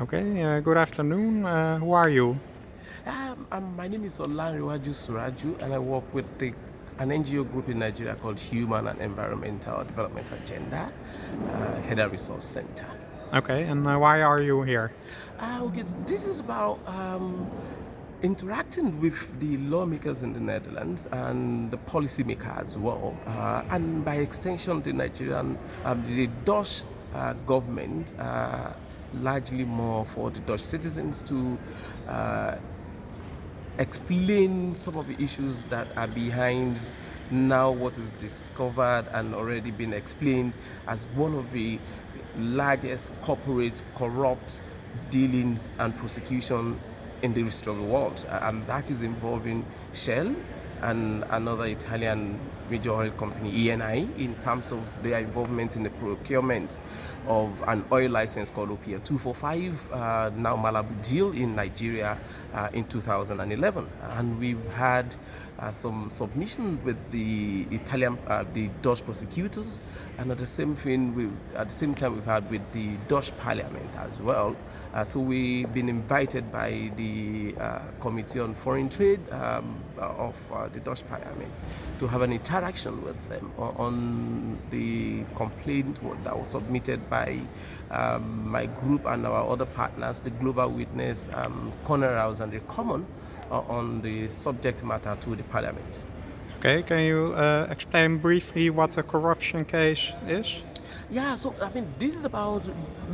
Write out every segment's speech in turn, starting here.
Okay, uh, good afternoon. Uh, who are you? Um, um, my name is Olanrewaju Suraju, and I work with the, an NGO group in Nigeria called Human and Environmental Development Agenda, uh, HEDA Resource Center. Okay, and uh, why are you here? Uh, okay, this is about um, interacting with the lawmakers in the Netherlands and the policymaker as well, uh, and by extension, the Nigerian, um, the Dutch uh, government, uh, largely more for the Dutch citizens to uh, explain some of the issues that are behind now what is discovered and already been explained as one of the largest corporate corrupt dealings and prosecution in the history of the world. And that is involving Shell and another Italian major oil company, ENI, in terms of their involvement in the procurement of an oil license called OPL 245, uh, now Malabu deal in Nigeria uh, in 2011. And we've had uh, some submission with the Italian, uh, the Dutch prosecutors, and at the same thing, we at the same time we've had with the Dutch Parliament as well. Uh, so we've been invited by the uh, Committee on Foreign Trade um, of the Dutch Parliament to have an interaction with them on the complaint that was submitted by um, my group and our other partners, the Global Witness, um, House and the Common uh, on the subject matter to the Parliament. Okay, can you uh, explain briefly what a corruption case is? Yeah, so I mean, this is about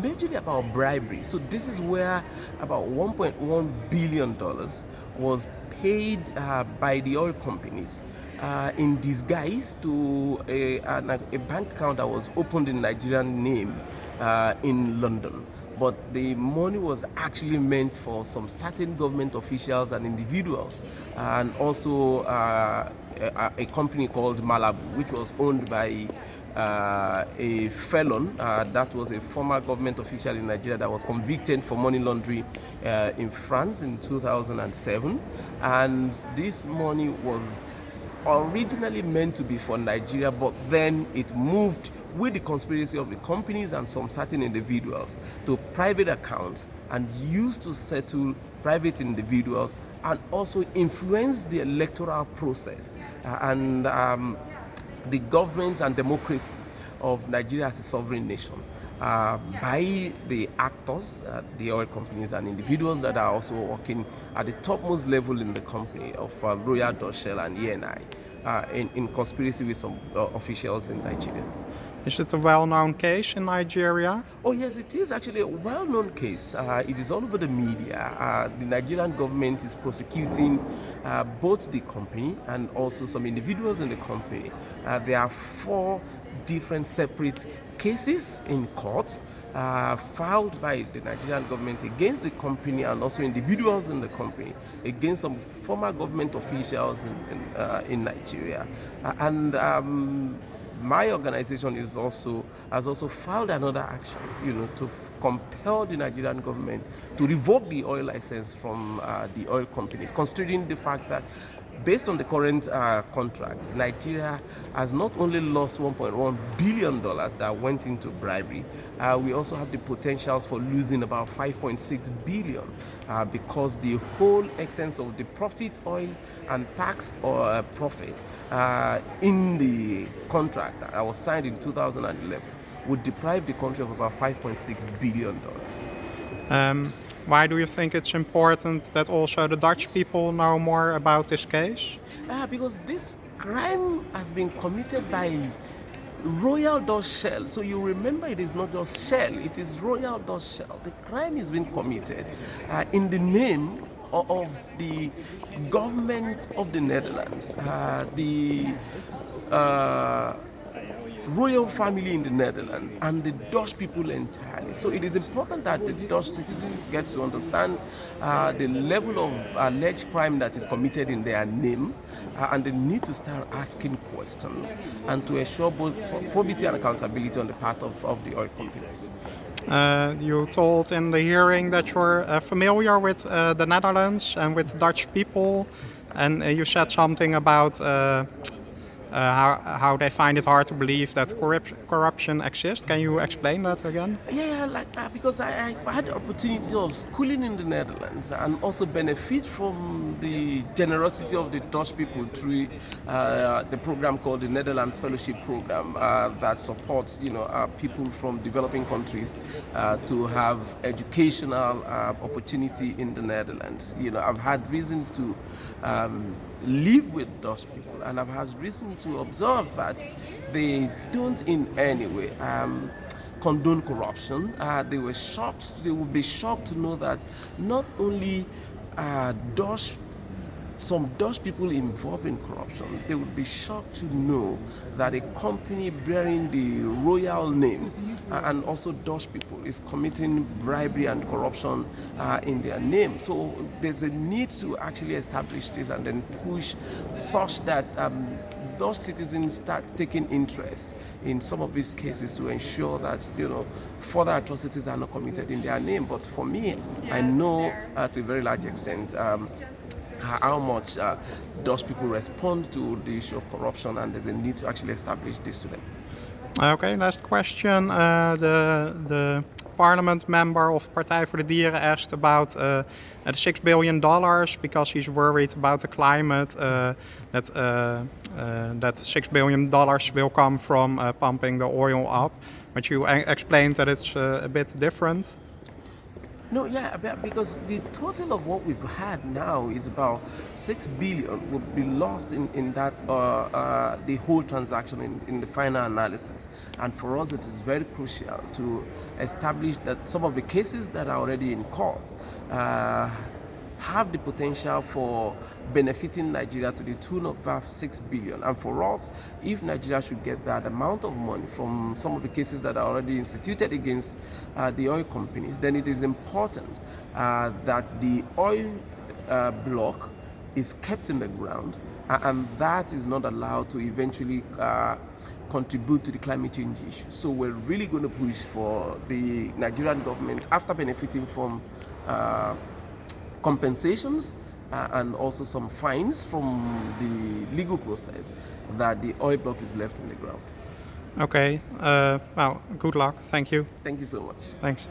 majorly about bribery. So this is where about 1.1 billion dollars was paid uh, by the oil companies uh, in disguise to a, a, bank account that was opened in Nigerian name uh, in London. But the money was actually meant for some certain government officials and individuals, and also uh, a, a, company called Malabu, which was owned by uh, a felon uh, that was a former government official in Nigeria that was convicted for money laundering uh, in France in 2007 and this money was originally meant to be for Nigeria but then it moved with the conspiracy of the companies and some certain individuals to private accounts and used to settle private individuals and also influence the electoral process. Uh, and um, the governance and democracy of Nigeria as a sovereign nation uh, by the actors, uh, the oil companies and individuals that are also working at the topmost level in the company of uh, Royal Dutch Shell and ENI uh, in, in conspiracy with some uh, officials in Nigeria. Is it a well-known case in Nigeria? Oh yes, it is actually a well-known case. Uh, it is all over the media. Uh, the Nigerian government is prosecuting uh, both the company and also some individuals in the company. Uh, there are four different separate cases in court uh, filed by the Nigerian government against the company and also individuals in the company, against some former government officials in, in, uh, in Nigeria. and um, my organization is also has also filed another action, you know, to compel the Nigerian government to revoke the oil license from uh, the oil companies, considering the fact that based on the current uh, contract, Nigeria has not only lost 1.1 billion dollars that went into bribery, uh, we also have the potentials for losing about 5.6 billion uh, because the whole essence of the profit oil and tax or uh, profit uh, in the contract that was signed in 2011 would deprive the country of about 5.6 billion dollars. Um, why do you think it's important that also the Dutch people know more about this case? Uh, because this crime has been committed by Royal Dutch Shell. So you remember it is not just Shell, it is Royal Dutch Shell. The crime is being committed uh, in the name of, the government of the Netherlands. Uh, the uh, royal family in the Netherlands and the Dutch people entirely. So it is important that the Dutch citizens get to understand uh, the level of alleged crime that is committed in their name uh, and they need to start asking questions and to ensure both probity and accountability on the part of, of the oil companies. Uh, you told in the hearing that you're uh, familiar with uh, the Netherlands and with Dutch people and uh, you said something about how, how they find it hard to believe that corrup- corruption exists. Can you explain that again? Yeah, like uh, because I, I had the opportunity of schooling in the Netherlands and also benefit from the generosity of the Dutch people through uh, the program called the Netherlands Fellowship Program uh, that supports you know uh, people from developing countries uh, to have educational uh, opportunity in the Netherlands. You know, I've had reasons to um, live with those people, and I've had reason to observe that they don't in any way. Um, condone corruption. Uh, they were shocked. They would be shocked to know that not only uh, Dutch some Dutch people involved in corruption, they would be shocked to know that a company bearing the royal name uh, and also Dutch people is committing bribery and corruption uh, in their name. So there's a need to actually establish this and then push such that um, those citizens start taking interest in some of these cases to ensure that you know further atrocities are not committed in their name. But for me, I know uh, to a very large extent. Um, how much uh, those people respond to the issue of corruption and there's a need to actually establish this to them. Okay, last question. Uh, the, the parliament member of Partij voor de Dieren asked about uh, the six billion dollars because he's worried about the climate. Uh, that uh, uh, that six billion dollars will come from uh, pumping the oil up, but you explained that it's uh, a bit different. No, yeah, because the total of what we've had now is about six billion would be lost in in that uh, uh, the whole transaction in, in the final analysis, and for us it is very crucial to establish that some of the cases that are already in court. Uh, have the potential for benefiting Nigeria to the tune of about 6 billion. And for us, if Nigeria should get that amount of money from some of the cases that are already instituted against uh, the oil companies, then it is important uh, that the oil uh, block is kept in the ground and that is not allowed to eventually uh, contribute to the climate change issue. So we're really going to push for the Nigerian government after benefiting from uh, compensations uh, and also some fines from the legal process that the oil block is left in the ground. Okay. Uh, well, good luck. Thank you. Thank you so much. Thanks.